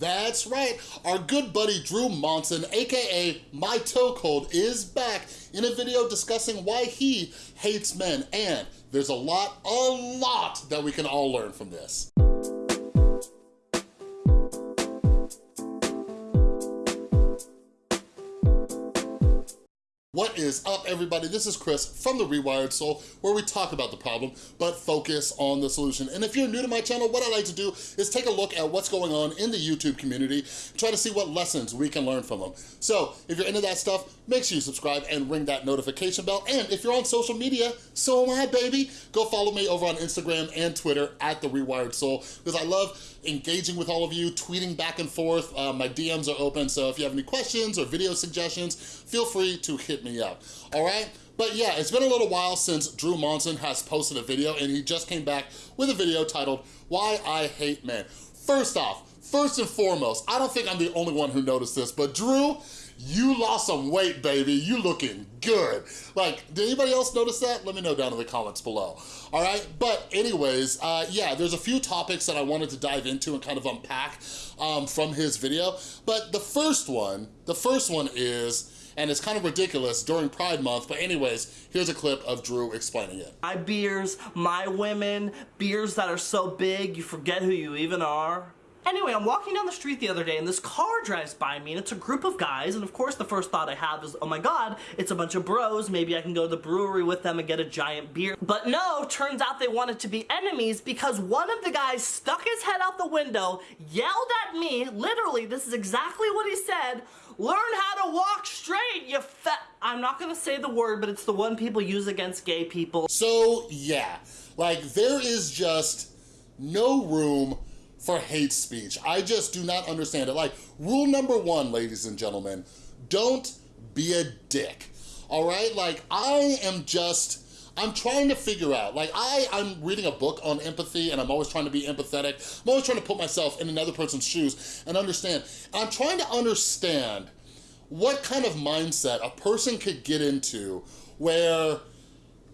That's right, our good buddy Drew Monson, AKA My Toe Cold, is back in a video discussing why he hates men. And there's a lot, a lot that we can all learn from this. What is up, everybody? This is Chris from The Rewired Soul, where we talk about the problem, but focus on the solution. And if you're new to my channel, what I like to do is take a look at what's going on in the YouTube community, try to see what lessons we can learn from them. So if you're into that stuff, make sure you subscribe and ring that notification bell. And if you're on social media, so am I, baby. Go follow me over on Instagram and Twitter at The Rewired Soul, because I love engaging with all of you, tweeting back and forth. Uh, my DMs are open, so if you have any questions or video suggestions, feel free to hit me up, all right? But yeah, it's been a little while since Drew Monson has posted a video and he just came back with a video titled, Why I Hate Men. First off, first and foremost, I don't think I'm the only one who noticed this, but Drew, you lost some weight, baby. You looking good. Like, did anybody else notice that? Let me know down in the comments below. All right, but anyways, uh, yeah, there's a few topics that I wanted to dive into and kind of unpack um, from his video. But the first one, the first one is, and it's kind of ridiculous during Pride Month, but anyways, here's a clip of Drew explaining it. My beers, my women, beers that are so big you forget who you even are. Anyway, I'm walking down the street the other day and this car drives by me and it's a group of guys and of course the first thought I have is, oh my god, it's a bunch of bros, maybe I can go to the brewery with them and get a giant beer. But no, turns out they wanted to be enemies because one of the guys stuck his head out the window, yelled at me, literally, this is exactly what he said, learn how to walk straight, you fat... I'm not gonna say the word, but it's the one people use against gay people. So yeah, like there is just no room for hate speech. I just do not understand it. Like, rule number one, ladies and gentlemen, don't be a dick, all right? Like, I am just, I'm trying to figure out, like I, I'm reading a book on empathy and I'm always trying to be empathetic. I'm always trying to put myself in another person's shoes and understand. And I'm trying to understand what kind of mindset a person could get into where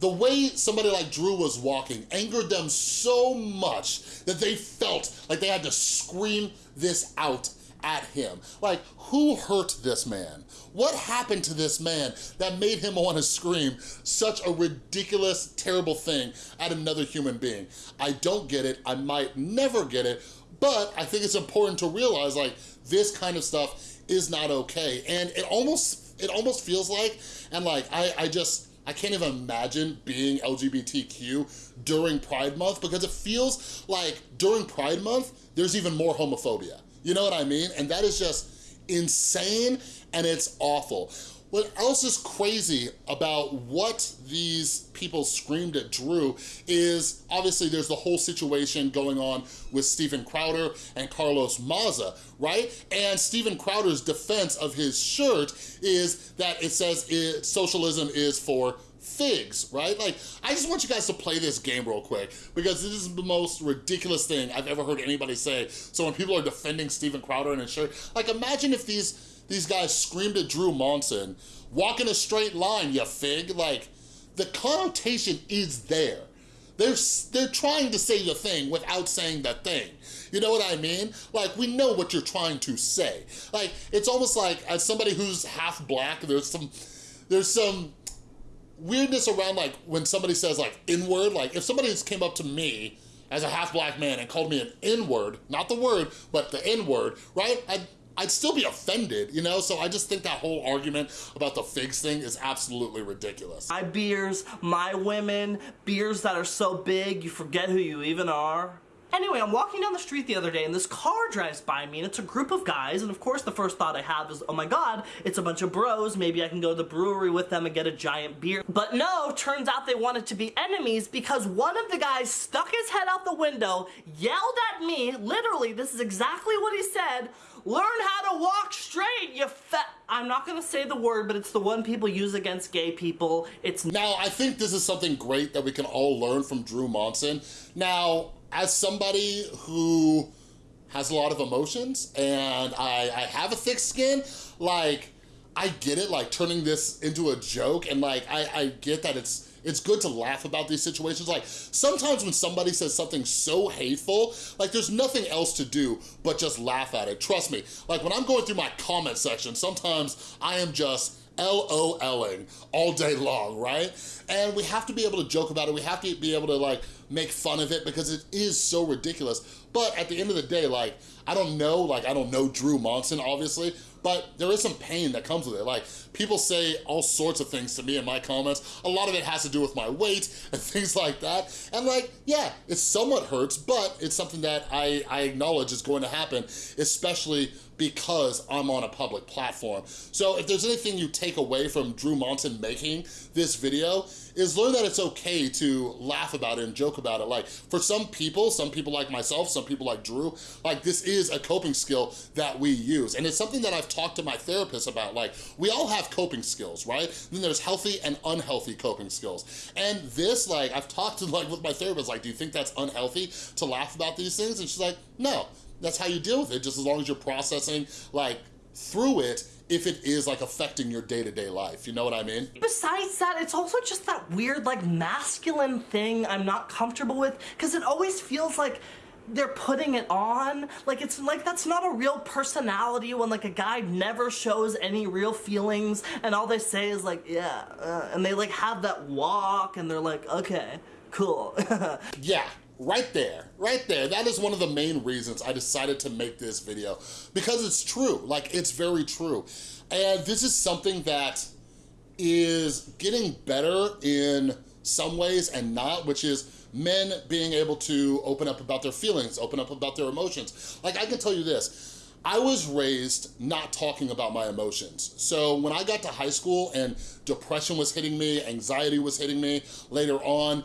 the way somebody like Drew was walking angered them so much that they felt like they had to scream this out at him. Like, who hurt this man? What happened to this man that made him want to scream such a ridiculous, terrible thing at another human being? I don't get it. I might never get it, but I think it's important to realize like this kind of stuff is not okay. And it almost, it almost feels like, and like, I, I just, I can't even imagine being LGBTQ during Pride Month because it feels like during Pride Month, there's even more homophobia. You know what I mean? And that is just insane and it's awful. What else is crazy about what these people screamed at Drew is obviously there's the whole situation going on with Steven Crowder and Carlos Maza, right? And Steven Crowder's defense of his shirt is that it says it, socialism is for figs, right? Like, I just want you guys to play this game real quick because this is the most ridiculous thing I've ever heard anybody say. So when people are defending Steven Crowder and his shirt, like imagine if these these guys screamed at Drew Monson, walk in a straight line, you fig. Like, the connotation is there. They're, they're trying to say the thing without saying the thing. You know what I mean? Like, we know what you're trying to say. Like, it's almost like, as somebody who's half black, there's some, there's some weirdness around like when somebody says like N-word, like if somebody just came up to me as a half black man and called me an N-word, not the word, but the N-word, right? I'd, I'd still be offended, you know? So I just think that whole argument about the figs thing is absolutely ridiculous. My beers, my women, beers that are so big you forget who you even are. Anyway, I'm walking down the street the other day and this car drives by me and it's a group of guys and of course the first thought I have is, oh my god, it's a bunch of bros, maybe I can go to the brewery with them and get a giant beer. But no, turns out they wanted to be enemies because one of the guys stuck his head out the window, yelled at me, literally, this is exactly what he said, learn how to walk straight, you fat... I'm not gonna say the word, but it's the one people use against gay people. It's... Now, I think this is something great that we can all learn from Drew Monson. Now, as somebody who has a lot of emotions and I, I have a thick skin, like, I get it, like turning this into a joke and like, I, I get that it's it's good to laugh about these situations. Like, sometimes when somebody says something so hateful, like there's nothing else to do but just laugh at it. Trust me, like when I'm going through my comment section, sometimes I am just LOLing all day long, right? And we have to be able to joke about it. We have to be able to like make fun of it because it is so ridiculous. But at the end of the day, like, I don't know, like I don't know Drew Monson, obviously, but there is some pain that comes with it. Like, people say all sorts of things to me in my comments. A lot of it has to do with my weight and things like that. And like, yeah, it somewhat hurts, but it's something that I, I acknowledge is going to happen, especially because I'm on a public platform. So if there's anything you take away from Drew Monson making this video, is learn that it's okay to laugh about it and joke about it. Like for some people, some people like myself, some people like Drew, like this is a coping skill that we use. And it's something that I've talked to my therapist about. Like we all have coping skills, right? Then there's healthy and unhealthy coping skills. And this, like I've talked to like with my therapist, like, do you think that's unhealthy to laugh about these things? And she's like, no, that's how you deal with it, just as long as you're processing like through it if it is like affecting your day-to-day -day life, you know what I mean? Besides that, it's also just that weird like masculine thing I'm not comfortable with because it always feels like they're putting it on. Like it's like that's not a real personality when like a guy never shows any real feelings and all they say is like, yeah, uh, and they like have that walk and they're like, okay, cool. yeah, right there, right there. That is one of the main reasons I decided to make this video because it's true, like it's very true. And this is something that is getting better in some ways and not, which is men being able to open up about their feelings, open up about their emotions. Like I can tell you this, I was raised not talking about my emotions. So when I got to high school and depression was hitting me, anxiety was hitting me later on,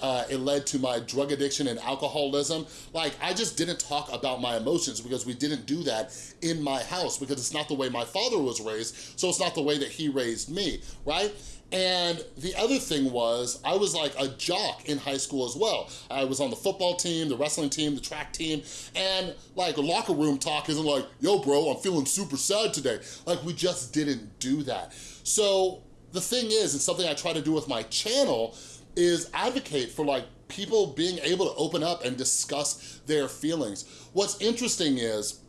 uh, it led to my drug addiction and alcoholism. Like, I just didn't talk about my emotions because we didn't do that in my house because it's not the way my father was raised, so it's not the way that he raised me, right? And the other thing was, I was like a jock in high school as well. I was on the football team, the wrestling team, the track team, and like locker room talk isn't like, yo bro, I'm feeling super sad today. Like we just didn't do that. So the thing is, it's something I try to do with my channel, is advocate for like people being able to open up and discuss their feelings. What's interesting is,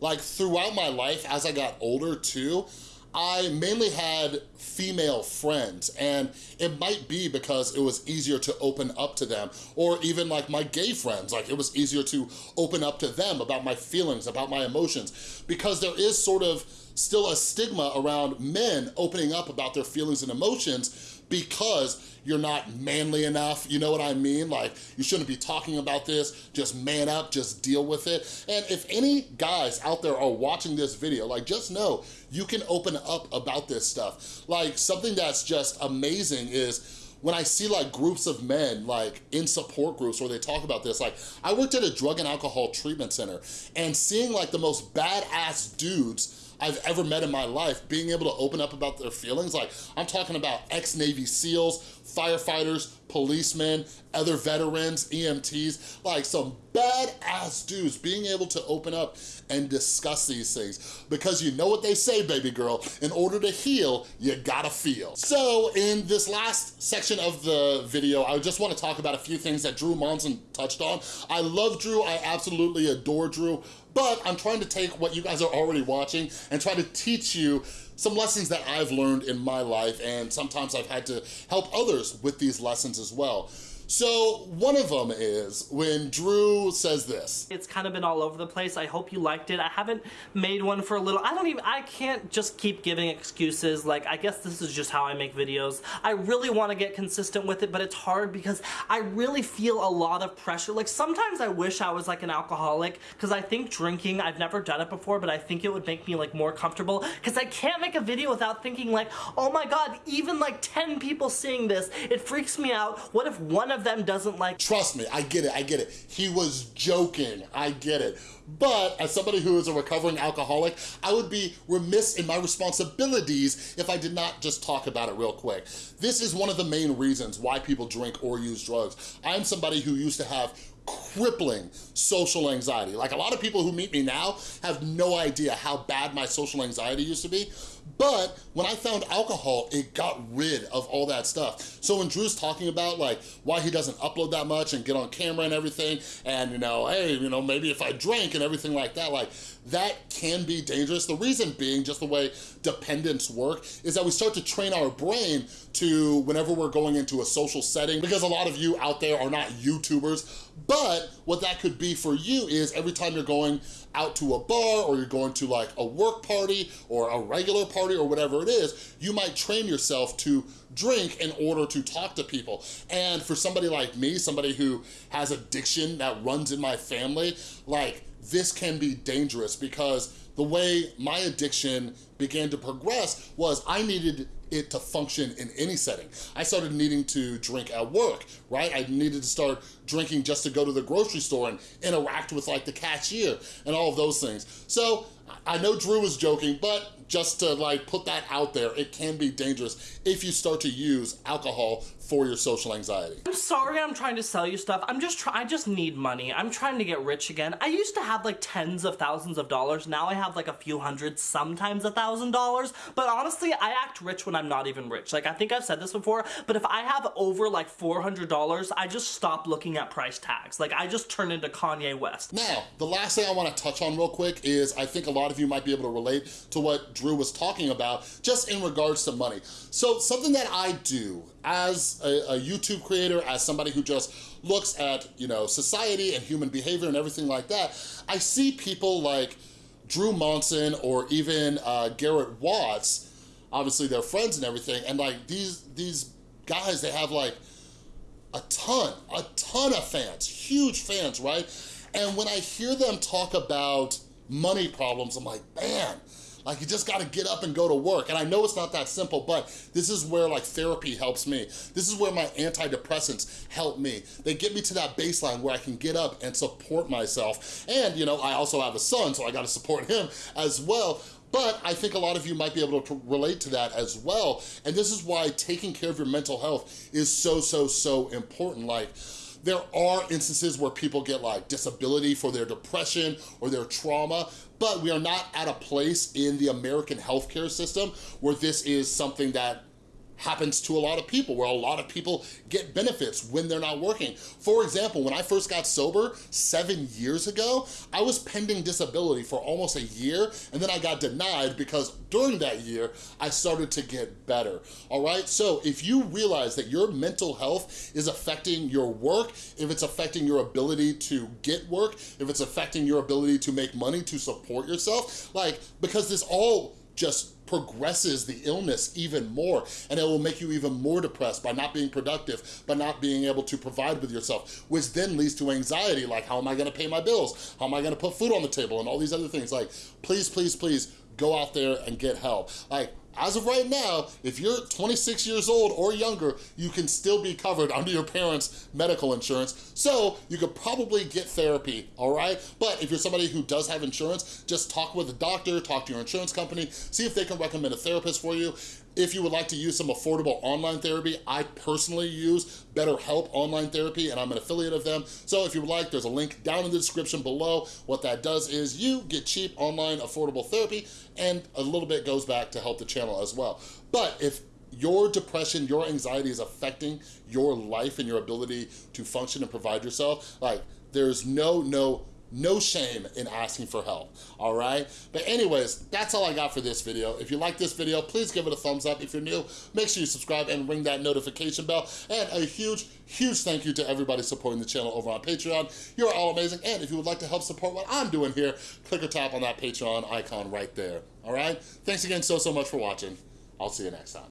like throughout my life, as I got older too, I mainly had female friends and it might be because it was easier to open up to them or even like my gay friends, like it was easier to open up to them about my feelings, about my emotions because there is sort of still a stigma around men opening up about their feelings and emotions because you're not manly enough, you know what I mean? Like, you shouldn't be talking about this, just man up, just deal with it. And if any guys out there are watching this video, like, just know you can open up about this stuff. Like, something that's just amazing is when I see like groups of men like in support groups where they talk about this, like I worked at a drug and alcohol treatment center and seeing like the most badass dudes I've ever met in my life, being able to open up about their feelings. Like, I'm talking about ex-Navy SEALs, firefighters, policemen, other veterans, EMTs, like some badass dudes being able to open up and discuss these things. Because you know what they say, baby girl, in order to heal, you gotta feel. So in this last section of the video, I just wanna talk about a few things that Drew Monson touched on. I love Drew, I absolutely adore Drew, but I'm trying to take what you guys are already watching and try to teach you some lessons that I've learned in my life and sometimes I've had to help others with these lessons as well. So one of them is when Drew says this. It's kind of been all over the place. I hope you liked it. I haven't made one for a little, I don't even, I can't just keep giving excuses. Like, I guess this is just how I make videos. I really want to get consistent with it, but it's hard because I really feel a lot of pressure. Like, sometimes I wish I was like an alcoholic because I think drinking, I've never done it before, but I think it would make me like more comfortable because I can't make a video without thinking like, oh my god, even like 10 people seeing this, it freaks me out. What if one of of them doesn't like- Trust me, I get it, I get it. He was joking, I get it. But as somebody who is a recovering alcoholic, I would be remiss in my responsibilities if I did not just talk about it real quick. This is one of the main reasons why people drink or use drugs. I'm somebody who used to have crippling social anxiety. Like a lot of people who meet me now have no idea how bad my social anxiety used to be, but when I found alcohol, it got rid of all that stuff. So when Drew's talking about like why he doesn't upload that much and get on camera and everything, and you know, hey, you know, maybe if I drank and everything like that, like that can be dangerous. The reason being just the way dependence work is that we start to train our brain to whenever we're going into a social setting, because a lot of you out there are not YouTubers, but what that could be for you is every time you're going out to a bar or you're going to like a work party or a regular party or whatever it is, you might train yourself to drink in order to talk to people. And for somebody like me, somebody who has addiction that runs in my family, like this can be dangerous because the way my addiction began to progress was I needed it to function in any setting. I started needing to drink at work, right? I needed to start drinking just to go to the grocery store and interact with like the cashier and all of those things. So I know Drew was joking, but just to like put that out there, it can be dangerous if you start to use alcohol for your social anxiety. I'm sorry I'm trying to sell you stuff. I'm just trying, I just need money. I'm trying to get rich again. I used to have like tens of thousands of dollars. Now I have like a few hundred, sometimes a thousand dollars. But honestly, I act rich when I'm not even rich. Like I think I've said this before, but if I have over like $400, I just stop looking at price tags. Like I just turn into Kanye West. Now, the last thing I wanna touch on real quick is I think a lot of you might be able to relate to what Drew was talking about just in regards to money. So something that I do as a, a, YouTube creator, as somebody who just looks at, you know, society and human behavior and everything like that, I see people like Drew Monson or even uh, Garrett Watts, obviously they're friends and everything, and like these, these guys, they have like a ton, a ton of fans, huge fans, right? And when I hear them talk about money problems, I'm like, man, like you just gotta get up and go to work. And I know it's not that simple, but this is where like therapy helps me. This is where my antidepressants help me. They get me to that baseline where I can get up and support myself. And you know, I also have a son, so I gotta support him as well. But I think a lot of you might be able to relate to that as well. And this is why taking care of your mental health is so, so, so important. Like, there are instances where people get like disability for their depression or their trauma, but we are not at a place in the American healthcare system where this is something that happens to a lot of people, where a lot of people get benefits when they're not working. For example, when I first got sober seven years ago, I was pending disability for almost a year, and then I got denied because during that year, I started to get better, all right? So if you realize that your mental health is affecting your work, if it's affecting your ability to get work, if it's affecting your ability to make money to support yourself, like, because this all just progresses the illness even more and it will make you even more depressed by not being productive, by not being able to provide with yourself, which then leads to anxiety like how am I gonna pay my bills? How am I gonna put food on the table and all these other things like please, please, please go out there and get help. Like as of right now, if you're 26 years old or younger, you can still be covered under your parents' medical insurance, so you could probably get therapy, all right? But if you're somebody who does have insurance, just talk with a doctor, talk to your insurance company, see if they can recommend a therapist for you. If you would like to use some affordable online therapy, I personally use BetterHelp Online Therapy and I'm an affiliate of them. So if you would like, there's a link down in the description below. What that does is you get cheap online affordable therapy and a little bit goes back to help the channel as well. But if your depression, your anxiety is affecting your life and your ability to function and provide yourself, like there's no, no, no shame in asking for help, all right? But anyways, that's all I got for this video. If you like this video, please give it a thumbs up. If you're new, make sure you subscribe and ring that notification bell. And a huge, huge thank you to everybody supporting the channel over on Patreon. You're all amazing. And if you would like to help support what I'm doing here, click or tap on that Patreon icon right there, all right? Thanks again so, so much for watching. I'll see you next time.